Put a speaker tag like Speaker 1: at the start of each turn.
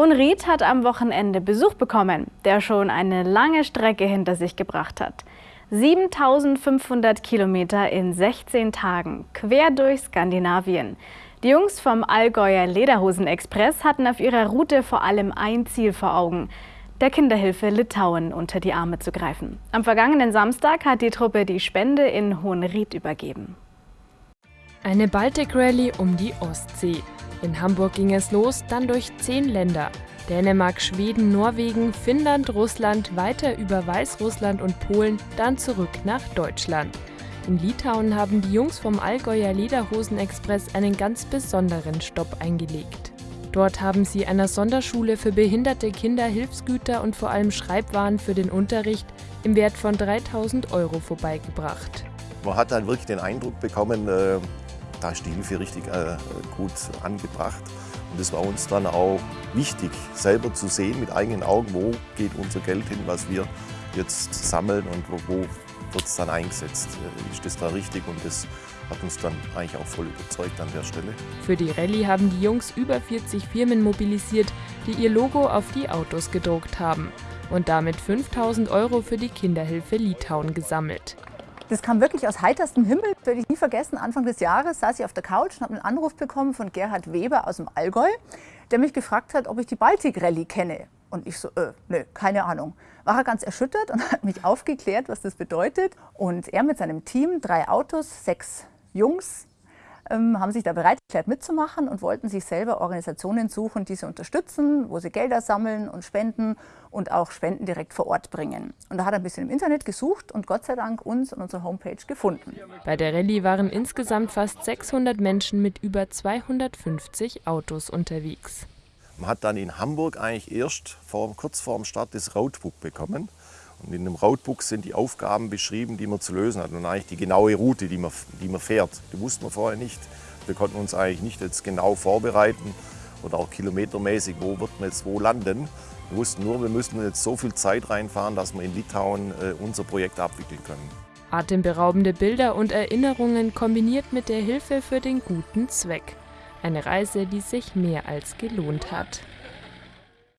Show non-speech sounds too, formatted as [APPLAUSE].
Speaker 1: Hohenried hat am Wochenende Besuch bekommen, der schon eine lange Strecke hinter sich gebracht hat. 7500 Kilometer in 16 Tagen, quer durch Skandinavien. Die Jungs vom Allgäuer Lederhosen-Express hatten auf ihrer Route vor allem ein Ziel vor Augen, der Kinderhilfe Litauen unter die Arme zu greifen. Am vergangenen Samstag hat die Truppe die Spende in Hohenried übergeben.
Speaker 2: Eine Baltic Rally um die Ostsee. In Hamburg ging es los, dann durch zehn Länder. Dänemark, Schweden, Norwegen, Finnland, Russland, weiter über Weißrussland und Polen, dann zurück nach Deutschland. In Litauen haben die Jungs vom Allgäuer Lederhosen-Express einen ganz besonderen Stopp eingelegt. Dort haben sie einer Sonderschule für behinderte Kinder Hilfsgüter und vor allem Schreibwaren für den Unterricht im Wert von 3000 Euro vorbeigebracht.
Speaker 3: Man hat dann wirklich den Eindruck bekommen, äh, da ist die Hilfe richtig äh, gut angebracht. Und es war uns dann auch wichtig, selber zu sehen mit eigenen Augen, wo geht unser Geld hin, was wir jetzt sammeln und wo, wird es dann eingesetzt. Äh, ist das da richtig? Und das hat uns dann eigentlich auch voll überzeugt an der Stelle.
Speaker 2: Für die Rallye haben die Jungs über 40 Firmen mobilisiert, die ihr Logo auf die Autos gedruckt haben und damit 5000 Euro für die Kinderhilfe Litauen gesammelt.
Speaker 4: Das kam wirklich aus heiterstem Himmel. Das werde ich nie vergessen. Anfang des Jahres saß ich auf der Couch und habe einen Anruf bekommen von Gerhard Weber aus dem Allgäu, der mich gefragt hat, ob ich die Baltic Rallye kenne. Und ich so, äh, nö, keine Ahnung. War er ganz erschüttert und [LAUGHS] hat mich aufgeklärt, was das bedeutet. Und er mit seinem Team, drei Autos, sechs Jungs, haben sich da bereit erklärt mitzumachen und wollten sich selber Organisationen suchen, die sie unterstützen, wo sie Gelder sammeln und spenden und auch Spenden direkt vor Ort bringen. Und da hat er ein bisschen im Internet gesucht und Gott sei Dank uns und unsere Homepage gefunden.
Speaker 2: Bei der Rallye waren insgesamt fast 600 Menschen mit über 250 Autos unterwegs.
Speaker 3: Man hat dann in Hamburg eigentlich erst vor, kurz vor dem Start das Roadbook bekommen. Und in dem Roadbook sind die Aufgaben beschrieben, die man zu lösen hat und eigentlich die genaue Route, die man, die man fährt. Die wussten wir vorher nicht. Wir konnten uns eigentlich nicht jetzt genau vorbereiten oder auch kilometermäßig, wo wird man jetzt wo landen. Wir wussten nur, wir müssen jetzt so viel Zeit reinfahren, dass wir in Litauen äh, unser Projekt abwickeln können.
Speaker 2: Atemberaubende Bilder und Erinnerungen kombiniert mit der Hilfe für den guten Zweck. Eine Reise, die sich mehr als gelohnt hat.